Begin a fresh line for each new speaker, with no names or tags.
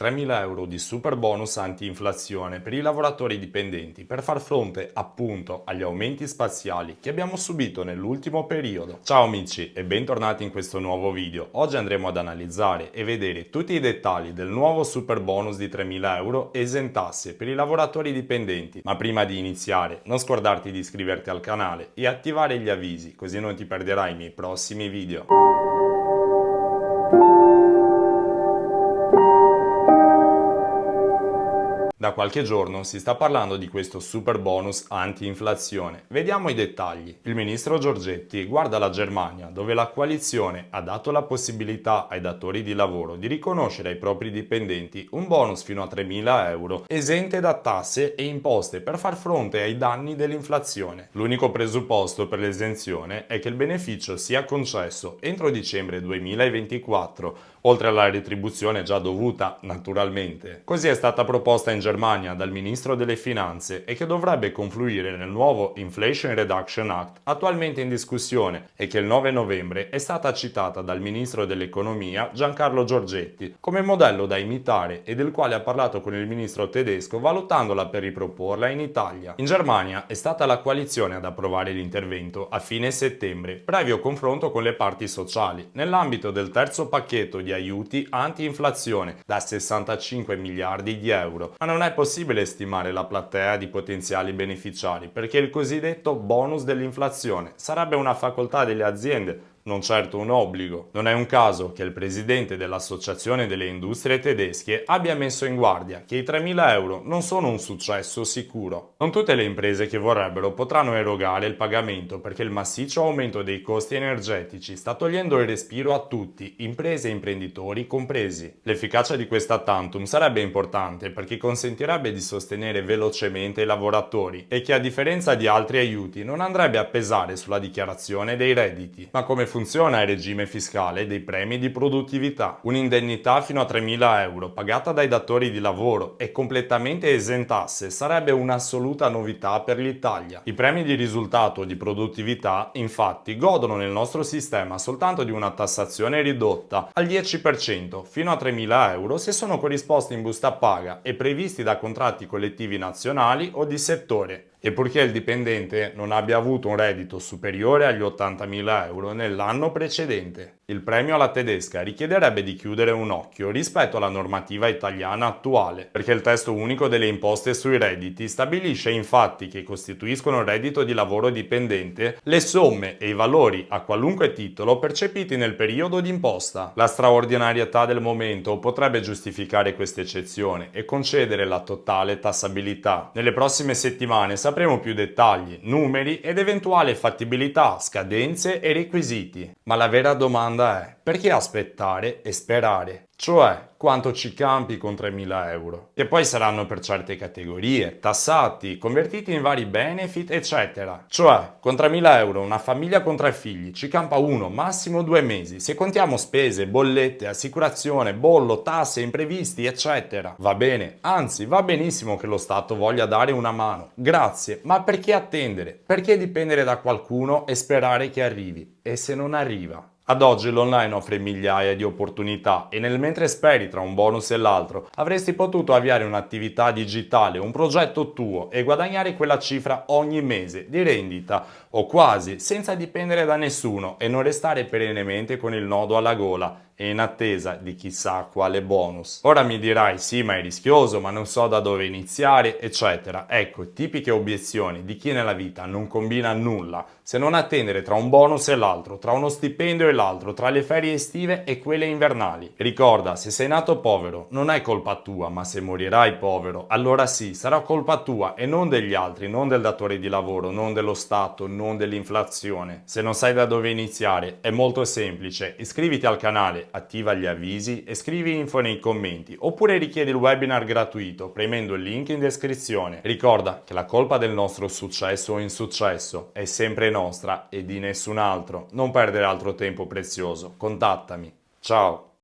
3.000 euro di super bonus anti-inflazione per i lavoratori dipendenti per far fronte appunto agli aumenti spaziali che abbiamo subito nell'ultimo periodo. Ciao amici e bentornati in questo nuovo video. Oggi andremo ad analizzare e vedere tutti i dettagli del nuovo super bonus di 3.000 euro esentasse per i lavoratori dipendenti. Ma prima di iniziare non scordarti di iscriverti al canale e attivare gli avvisi così non ti perderai i miei prossimi video. Qualche giorno si sta parlando di questo super bonus anti-inflazione. Vediamo i dettagli. Il ministro Giorgetti guarda la Germania, dove la coalizione ha dato la possibilità ai datori di lavoro di riconoscere ai propri dipendenti un bonus fino a 3.000 euro, esente da tasse e imposte per far fronte ai danni dell'inflazione. L'unico presupposto per l'esenzione è che il beneficio sia concesso entro dicembre 2024, oltre alla retribuzione già dovuta, naturalmente. Così è stata proposta in Germania dal ministro delle finanze e che dovrebbe confluire nel nuovo Inflation Reduction Act attualmente in discussione e che il 9 novembre è stata citata dal ministro dell'economia Giancarlo Giorgetti come modello da imitare e del quale ha parlato con il ministro tedesco valutandola per riproporla in Italia. In Germania è stata la coalizione ad approvare l'intervento a fine settembre, previo confronto con le parti sociali, nell'ambito del terzo pacchetto di aiuti anti-inflazione da 65 miliardi di euro. Ma non è possibile stimare la platea di potenziali beneficiari perché il cosiddetto bonus dell'inflazione sarebbe una facoltà delle aziende non certo un obbligo. Non è un caso che il presidente dell'Associazione delle Industrie Tedesche abbia messo in guardia che i 3.000 euro non sono un successo sicuro. Non tutte le imprese che vorrebbero potranno erogare il pagamento perché il massiccio aumento dei costi energetici sta togliendo il respiro a tutti, imprese e imprenditori compresi. L'efficacia di questa tantum sarebbe importante perché consentirebbe di sostenere velocemente i lavoratori e che a differenza di altri aiuti non andrebbe a pesare sulla dichiarazione dei redditi. Ma come funziona il regime fiscale dei premi di produttività. Un'indennità fino a 3.000 euro pagata dai datori di lavoro e completamente esentasse sarebbe un'assoluta novità per l'Italia. I premi di risultato di produttività infatti godono nel nostro sistema soltanto di una tassazione ridotta al 10% fino a 3.000 euro se sono corrisposti in busta paga e previsti da contratti collettivi nazionali o di settore e purché il dipendente non abbia avuto un reddito superiore agli 80.000 euro nell'anno precedente. Il premio alla tedesca richiederebbe di chiudere un occhio rispetto alla normativa italiana attuale, perché il testo unico delle imposte sui redditi stabilisce infatti che costituiscono il reddito di lavoro dipendente le somme e i valori a qualunque titolo percepiti nel periodo d'imposta. La straordinarietà del momento potrebbe giustificare questa eccezione e concedere la totale tassabilità. Nelle prossime settimane sapremo più dettagli, numeri ed eventuale fattibilità, scadenze e requisiti. Ma la vera domanda è perché aspettare e sperare? Cioè, quanto ci campi con 3.000 euro? Che poi saranno per certe categorie, tassati, convertiti in vari benefit, eccetera. Cioè, con 3.000 euro una famiglia con tre figli ci campa uno, massimo due mesi, se contiamo spese, bollette, assicurazione, bollo, tasse, imprevisti, eccetera. Va bene, anzi, va benissimo che lo Stato voglia dare una mano. Grazie, ma perché attendere? Perché dipendere da qualcuno e sperare che arrivi? E se non arriva? Ad oggi l'online offre migliaia di opportunità e nel mentre speri tra un bonus e l'altro avresti potuto avviare un'attività digitale, un progetto tuo e guadagnare quella cifra ogni mese di rendita o quasi senza dipendere da nessuno e non restare perennemente con il nodo alla gola e in attesa di chissà quale bonus. Ora mi dirai sì ma è rischioso, ma non so da dove iniziare, eccetera. Ecco, tipiche obiezioni di chi nella vita non combina nulla, se non attendere tra un bonus e l'altro, tra uno stipendio e l'altro, tra le ferie estive e quelle invernali. Ricorda, se sei nato povero, non è colpa tua, ma se morirai povero, allora sì, sarà colpa tua e non degli altri, non del datore di lavoro, non dello Stato, non dell'inflazione. Se non sai da dove iniziare, è molto semplice, iscriviti al canale, attiva gli avvisi e scrivi info nei commenti oppure richiedi il webinar gratuito premendo il link in descrizione. Ricorda che la colpa del nostro successo o insuccesso è sempre nostra e di nessun altro. Non perdere altro tempo prezioso, contattami. Ciao!